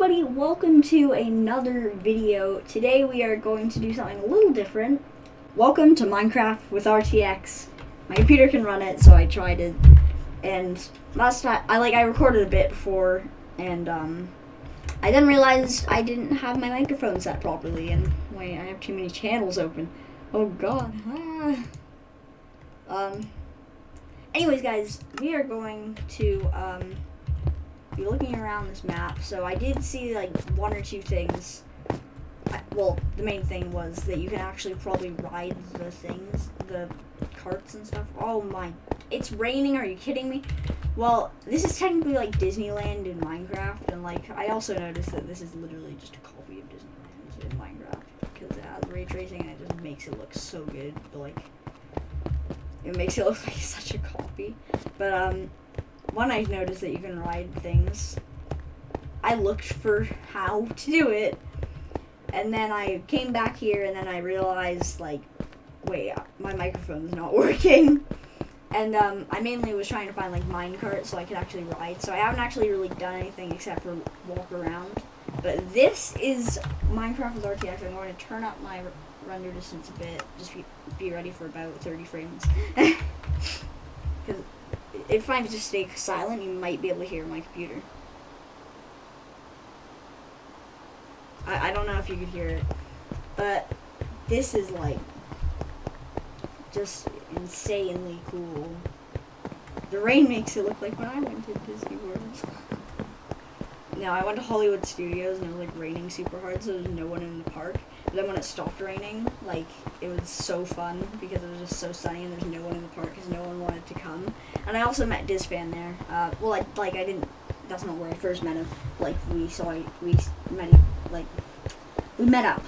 everybody, welcome to another video. Today we are going to do something a little different. Welcome to Minecraft with RTX. My computer can run it, so I tried it. And last time, I like I recorded a bit before, and um, I then realized I didn't have my microphone set properly, and wait, I have too many channels open. Oh god. Ah. Um. Anyways, guys, we are going to um be looking around this map. So I did see like one or two things. I, well, the main thing was that you can actually probably ride the things, the carts and stuff. Oh my, it's raining. Are you kidding me? Well, this is technically like Disneyland in Minecraft, and like I also noticed that this is literally just a copy of Disneyland in Minecraft because it has ray tracing and it just makes it look so good. But like, it makes it look like such a copy. But um, one I noticed that you can ride things. I looked for how to do it, and then I came back here, and then I realized like, wait, my microphone's not working. And um, I mainly was trying to find like minecart so I could actually ride. So I haven't actually really done anything except for walk around. But this is Minecraft with RTX. I'm going to turn up my render distance a bit. Just be, be ready for about 30 frames. Because if I just stay silent, you might be able to hear my computer. I, I don't know if you could hear it, but this is like just insanely cool. The rain makes it look like when I went to Disney World. No, I went to Hollywood Studios and it was like raining super hard, so there was no one in the park. Then when it stopped raining, like it was so fun because it was just so sunny and there's no one in the park because no one wanted to come. And I also met Disfan there. Uh, well, I, like I didn't. That's not where I first met him. Like we saw, we met, like we met up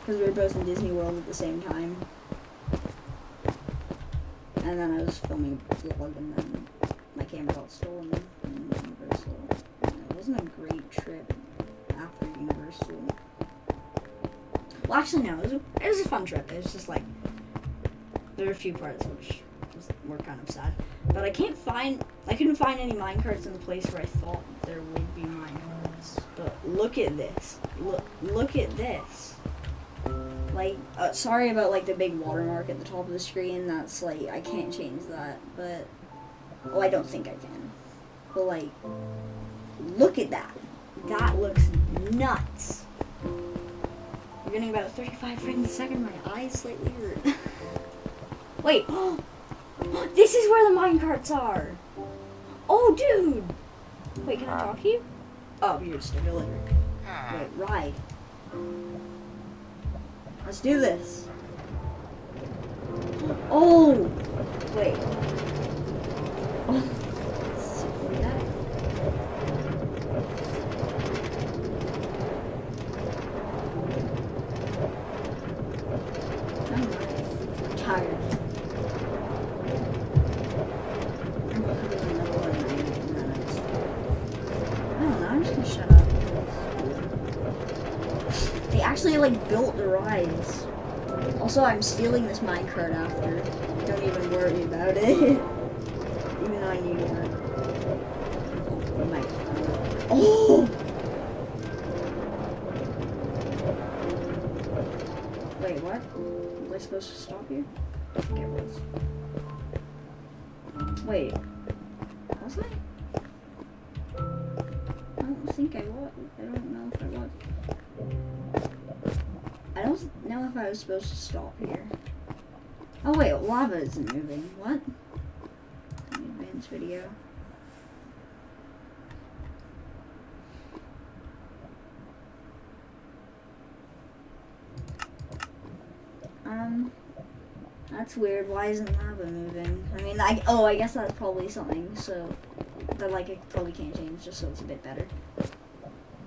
because we were both in Disney World at the same time. And then I was filming a vlog, and then my camera got stolen. Wasn't a great trip after Universal. Well, actually, no, it was a, it was a fun trip. It was just like there were a few parts which was, were kind of sad, but I can't find. I couldn't find any minecarts in the place where I thought there would be minecarts. But look at this. Look, look at this. Like, uh, sorry about like the big watermark at the top of the screen. That's like I can't change that, but oh, I don't think I can. But like, look at that. That looks nuts. We're getting about 35 frames a second. My eyes slightly hurt. Wait. this is where the minecarts are. Oh, dude. Wait, can I talk to you? Oh, you're just a villager. Ah. Wait, ride. Let's do this. Oh! Wait. Oh. I'm tired. They actually like built the rides. Also, I'm stealing this minecart after. Don't even worry about it. even though I need one. Oh, my. Oh! Wait, what? Was I supposed to stop here? Wait. Was I? I don't think I was. I don't know if I was. I don't know if I was supposed to stop here. Oh wait, lava isn't moving. What? Advanced video. Um, that's weird. Why isn't lava moving? I mean, I oh, I guess that's probably something. So that like it probably can't change, just so it's a bit better.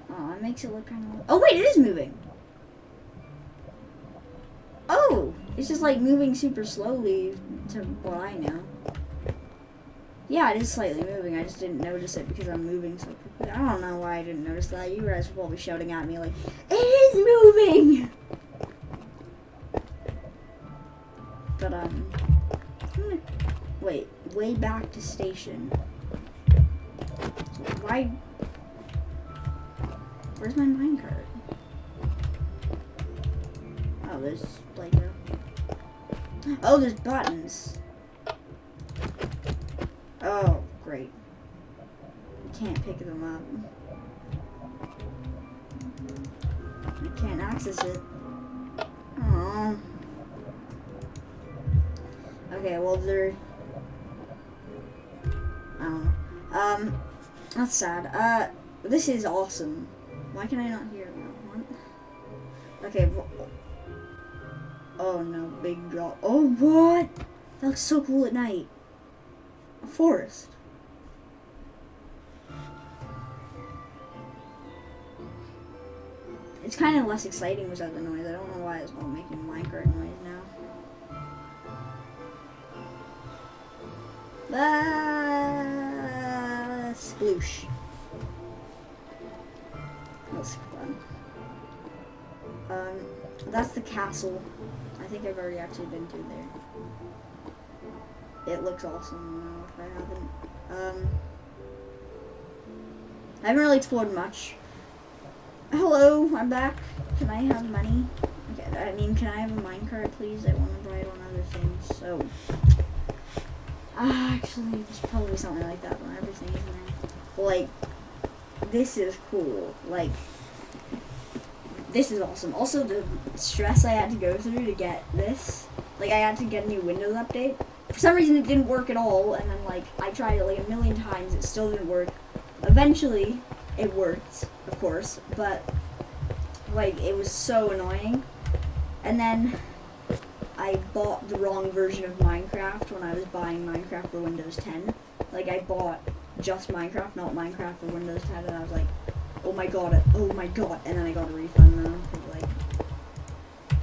Oh, it makes it look kind of. Oh wait, it is moving. It's just like moving super slowly to what I know. Yeah, it is slightly moving. I just didn't notice it because I'm moving so quickly. I don't know why I didn't notice that. You guys were probably shouting at me like, it is moving! But, um, wait, way back to station. Why, Where's my minecart? Oh, there's Lego. Oh, there's buttons. Oh, great. I can't pick them up. I can't access it. Oh. Okay, well, they're. Know. Um, that's sad. Uh, this is awesome. Why can I not hear? Okay. wh- Oh no, big drop. Oh, what? That looks so cool at night. A forest. It's kind of less exciting without the noise. I don't know why it's all making Minecraft noise now. Ah, sploosh. That's fun. Um, that's the castle. I think I've already actually been through there. It looks awesome though, if I haven't. Um, I haven't really explored much. Hello, I'm back. Can I have money? Okay, I mean, can I have a minecart, please? I want to it on other things. So, ah, actually, there's probably something like that on everything? Like, this is cool. Like, this is awesome. Also, the stress I had to go through to get this, like, I had to get a new Windows update. For some reason, it didn't work at all, and then, like, I tried it like a million times. It still didn't work. Eventually, it worked, of course, but like it was so annoying. And then I bought the wrong version of Minecraft when I was buying Minecraft for Windows 10. Like I bought just Minecraft, not Minecraft for Windows 10, and I was like, oh my god, oh my god, and then I got a refund. I like,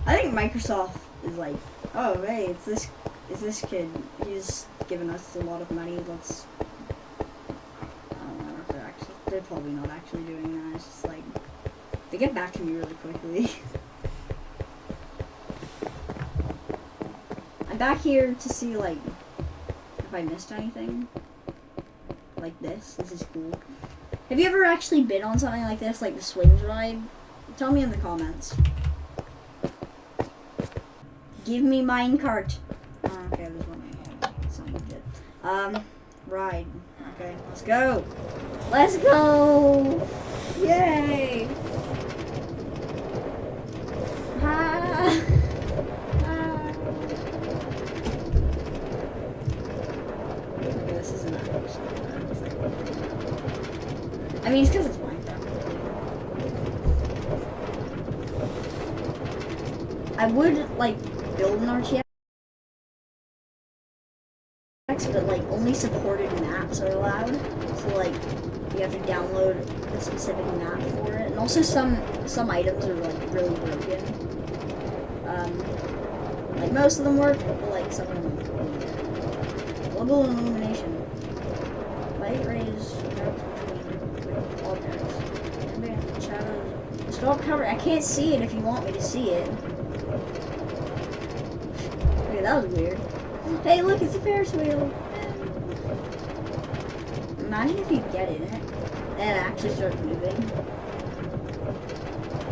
I think Microsoft is like, oh hey, it's this, it's this kid. He's given us a lot of money. Let's um, I don't know if they're actually, they're probably not actually doing that. It's just like, they get back to me really quickly. I'm back here to see, like, if I missed anything. Like this. This is cool. Have you ever actually been on something like this, like the swings ride? Tell me in the comments. Give me minecart. Oh, okay, there's one. Some legit. Um, ride. Okay, let's go. Let's go! Yay! Ah. Ah. This isn't. It's I mean, it's because it's Minecraft. I would, like, build an RTX, but, like, only supported maps are allowed. So, like, you have to download a specific map for it. And also some some items are like really broken. Um, like most of them work, but like some of them. Global illumination. Light rays cover. I can't see it if you want me to see it. Okay, that was weird. Hey, look, it's a Ferris wheel. Imagine if you get in it and it actually starts moving.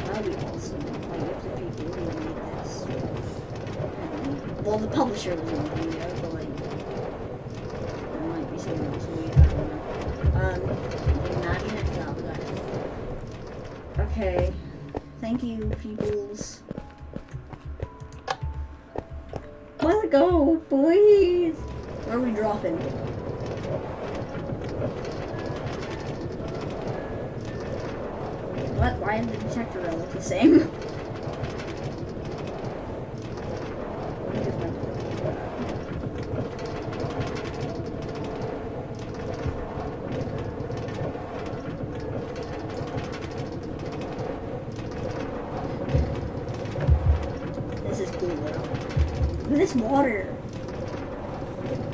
That would be awesome. Like if the people who made this. Um, well, the publisher was in the video, but like there might be someone else who we don't know. Um, imagine if that was actually. Okay. Thank you, peoples. Let it go, please. Where are we dropping? What? Why did the detector look the same? Though. This water.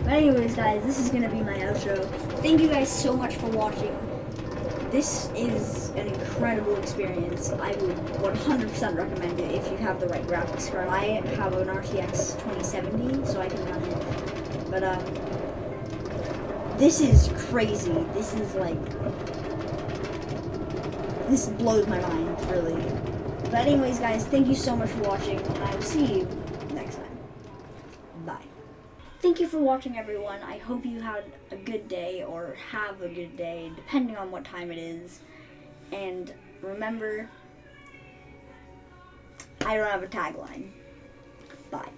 But anyways, guys, this is gonna be my outro. Thank you guys so much for watching. This is an incredible experience. I would 100% recommend it if you have the right graphics card. I have an RTX 2070, so I can run it. But um, this is crazy. This is like this blows my mind, really. But anyways, guys, thank you so much for watching, and I will see you next time. Bye. Thank you for watching, everyone. I hope you had a good day, or have a good day, depending on what time it is. And remember, I don't have a tagline. Bye.